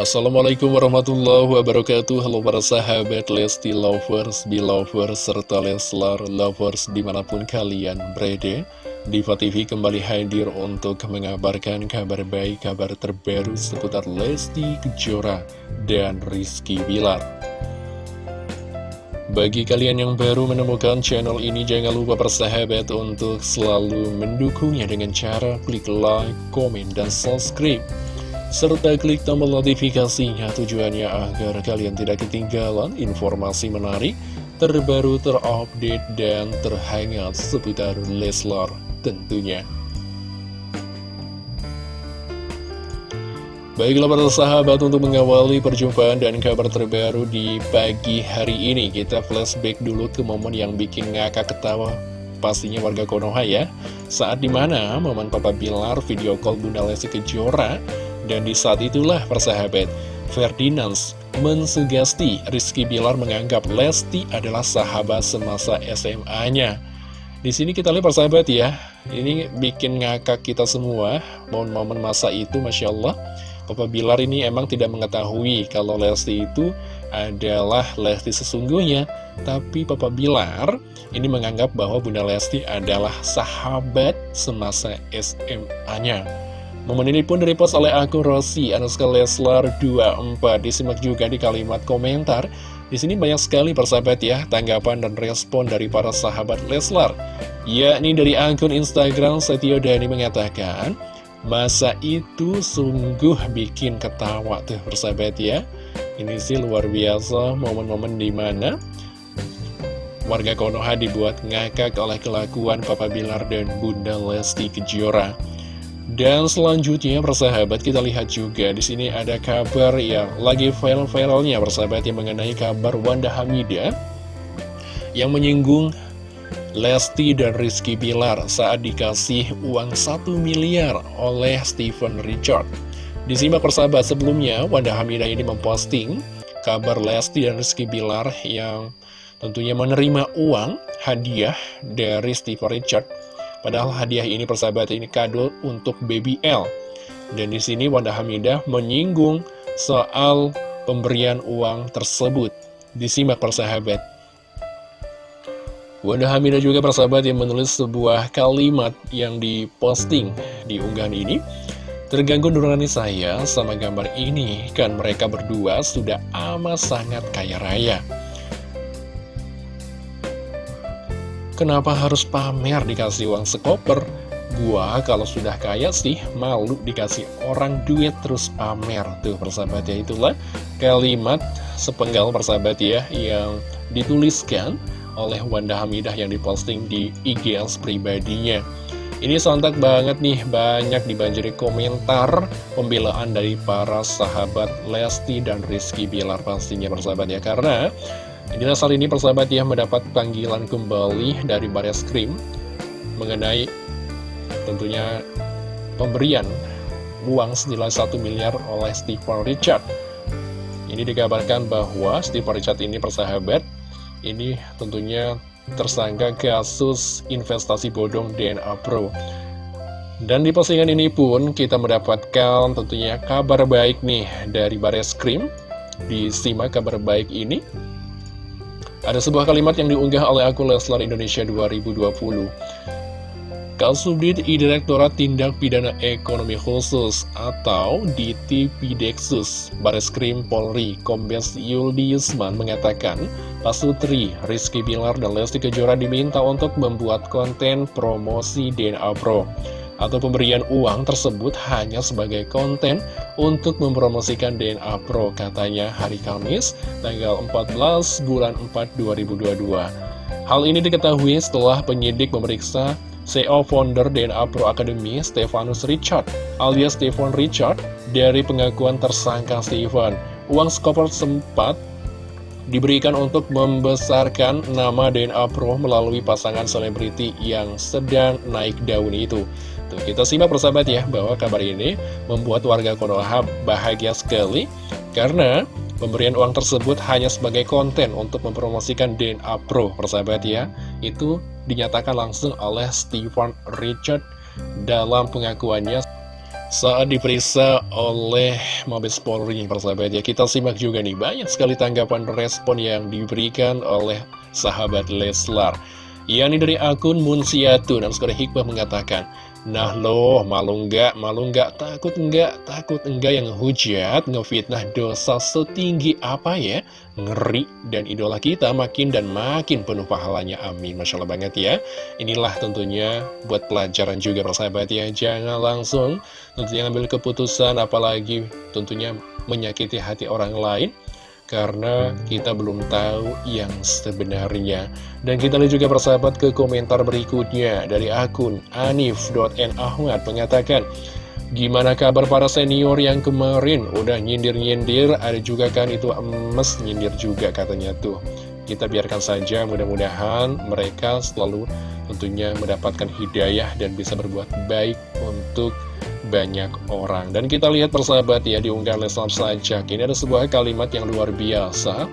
Assalamualaikum warahmatullahi wabarakatuh. Halo para sahabat Lesti Lovers, Belovers, serta Leslar Lovers di mana pun kalian berada. Diva TV kembali hadir untuk mengabarkan kabar baik, kabar terbaru seputar Lesti Kejora dan Rizky Bilar. Bagi kalian yang baru menemukan channel ini, jangan lupa persahabat untuk selalu mendukungnya dengan cara klik like, komen, dan subscribe serta klik tombol notifikasinya tujuannya agar kalian tidak ketinggalan informasi menarik, terbaru, terupdate, dan terhangat seputar Leslar tentunya. Baiklah para sahabat untuk mengawali perjumpaan dan kabar terbaru di pagi hari ini Kita flashback dulu ke momen yang bikin ngakak ketawa Pastinya warga Konoha ya Saat di mana momen Papa Bilar video call Bunda Lesti Kejora dan di saat itulah persahabat, Ferdinand mensugesti Rizky Bilar menganggap Lesti adalah sahabat semasa SMA-nya. Di sini kita lihat persahabat ya, ini bikin ngakak kita semua, momen-momen masa itu Masya Allah. Papa Bilar ini emang tidak mengetahui kalau Lesti itu adalah Lesti sesungguhnya. Tapi Papa Bilar ini menganggap bahwa Bunda Lesti adalah sahabat semasa SMA-nya. Momen ini pun direpost oleh akun Rossi Anuska Leslar 24 Disimak juga di kalimat komentar. Di sini banyak sekali persahabat ya tanggapan dan respon dari para sahabat Leslar. Yakni dari akun Instagram Setio Dani mengatakan Masa itu sungguh bikin ketawa tuh persahabat ya. Ini sih luar biasa momen-momen di mana Warga Konoha dibuat ngakak oleh kelakuan Papa Bilar dan Bunda Lesti Kejora dan selanjutnya persahabat kita lihat juga di sini ada kabar yang lagi viral-viralnya persahabat yang mengenai kabar Wanda Hamida yang menyinggung Lesti dan Rizky Bilar saat dikasih uang 1 miliar oleh Steven Richard. Disimak persahabat sebelumnya Wanda Hamida ini memposting kabar Lesti dan Rizky Bilar yang tentunya menerima uang hadiah dari Steven Richard Padahal hadiah ini persahabat ini kado untuk baby L. Dan di sini Wanda Hamidah menyinggung soal pemberian uang tersebut. Disimak persahabat. Wanda Hamidah juga persahabat yang menulis sebuah kalimat yang diposting di unggahan ini. Terganggu nurani saya sama gambar ini, kan mereka berdua sudah amat sangat kaya raya. Kenapa harus pamer dikasih uang sekoper? Gua kalau sudah kaya sih malu dikasih orang duit terus pamer Tuh persahabat ya. Itulah kalimat sepenggal persahabat ya Yang dituliskan oleh Wanda Hamidah yang diposting di IGS pribadinya. Ini sontak banget nih, banyak dibanjiri komentar pembelaan dari para sahabat Lesti dan Rizky Bilar pastinya persahabat ya. Karena Inilah saat ini persahabat ya mendapat panggilan kembali dari Baris Krim mengenai tentunya pemberian uang senilai 1 miliar oleh Stephen Richard. Ini dikabarkan bahwa Stephen Richard ini persahabat, ini tentunya tersangka kasus investasi bodong DNA Pro. Dan di postingan ini pun kita mendapatkan tentunya kabar baik nih dari Baris Krim. Disimak kabar baik ini. Ada sebuah kalimat yang diunggah oleh akun Leslar Indonesia 2020. Kasubdit I Direktorat Tindak Pidana Ekonomi Khusus atau DTPDexus Bareskrim Polri Kombes Yuldi Yusman mengatakan Pasutri, Rizky Bilar, dan Lesti Kejora diminta untuk membuat konten promosi DNA Pro atau pemberian uang tersebut hanya sebagai konten untuk mempromosikan DNA Pro katanya hari Kamis tanggal 14 bulan 4 2022. Hal ini diketahui setelah penyidik memeriksa CEO founder DNA Pro Academy Stefanus Richard alias Stephen Richard dari pengakuan tersangka Stephen. Uang skoper sempat diberikan untuk membesarkan nama DNA Pro melalui pasangan selebriti yang sedang naik daun itu. Tuh, kita simak persahabat ya, bahwa kabar ini membuat warga Konoha bahagia sekali, karena pemberian uang tersebut hanya sebagai konten untuk mempromosikan DNA Pro, persahabat ya. Itu dinyatakan langsung oleh Stephen Richard dalam pengakuannya. saat diperiksa oleh Mabes Polri persahabat ya kita simak juga nih banyak sekali tanggapan respon yang diberikan oleh sahabat Leslar yakni dari akun Munsiatu dan sekolah hikmah mengatakan Nah loh, malu enggak, malu enggak, takut enggak, takut enggak yang hujat, ngefitnah dosa setinggi apa ya? Ngeri, dan idola kita makin dan makin penuh pahalanya, amin. Masya Allah banget ya. Inilah tentunya buat pelajaran juga persahabat ya, jangan langsung tentunya ambil keputusan, apalagi tentunya menyakiti hati orang lain karena kita belum tahu yang sebenarnya. Dan kita lihat juga persahabat ke komentar berikutnya dari akun anif.nahmad mengatakan, Gimana kabar para senior yang kemarin udah nyindir-nyindir, ada juga kan itu emes nyindir juga katanya tuh. Kita biarkan saja, mudah-mudahan mereka selalu tentunya mendapatkan hidayah dan bisa berbuat baik untuk banyak orang. Dan kita lihat persahabat ya di unggahan Leslar saja. Ini ada sebuah kalimat yang luar biasa.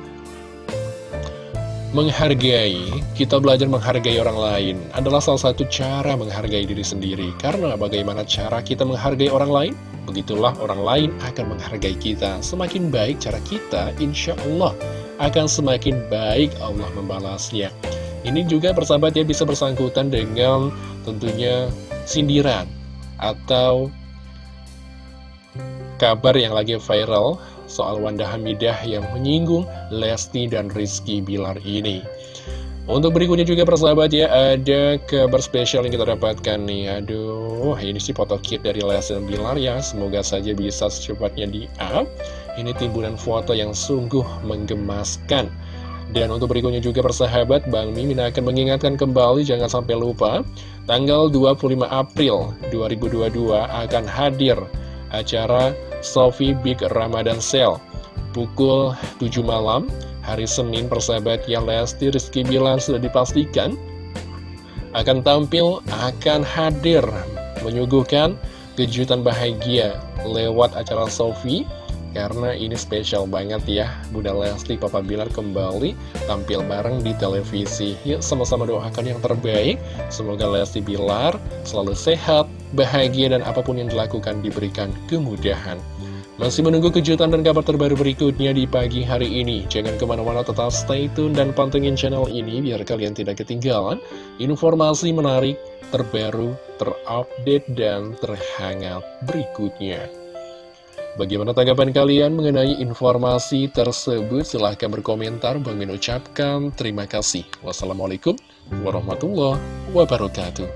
Menghargai, kita belajar menghargai orang lain adalah salah satu cara menghargai diri sendiri. Karena bagaimana cara kita menghargai orang lain, begitulah orang lain akan menghargai kita. Semakin baik cara kita, insya Allah akan semakin baik Allah membalasnya. Ini juga persahabat ya bisa bersangkutan dengan tentunya sindiran atau kabar yang lagi viral soal Wanda Hamidah yang menyinggung Lesti dan Rizky Bilar ini. Untuk berikutnya juga persahabat ya, ada kabar spesial yang kita dapatkan nih. Aduh, ini sih foto kit dari Lesti dan Bilar ya. Semoga saja bisa secepatnya di-up. Ini timbunan foto yang sungguh menggemaskan. Dan untuk berikutnya juga persahabat, Bang Mimin akan mengingatkan kembali, jangan sampai lupa, tanggal 25 April 2022 akan hadir acara Sofi Big Ramadan Sale. Pukul 7 malam hari Senin persahabat yang Lesti Rizky Bilar sudah dipastikan akan tampil akan hadir menyuguhkan kejutan bahagia lewat acara Sofi karena ini spesial banget ya Bunda Lesti Papa Bilar kembali tampil bareng di televisi Yuk sama-sama doakan yang terbaik Semoga Lesti Bilar selalu sehat, bahagia dan apa pun yang dilakukan diberikan kemudahan masih menunggu kejutan dan kabar terbaru berikutnya di pagi hari ini. Jangan ke mana-mana tetap stay tune dan pantengin channel ini biar kalian tidak ketinggalan informasi menarik, terbaru, terupdate, dan terhangat berikutnya. Bagaimana tanggapan kalian mengenai informasi tersebut? Silahkan berkomentar. Bang Min ucapkan terima kasih. Wassalamualaikum warahmatullahi wabarakatuh.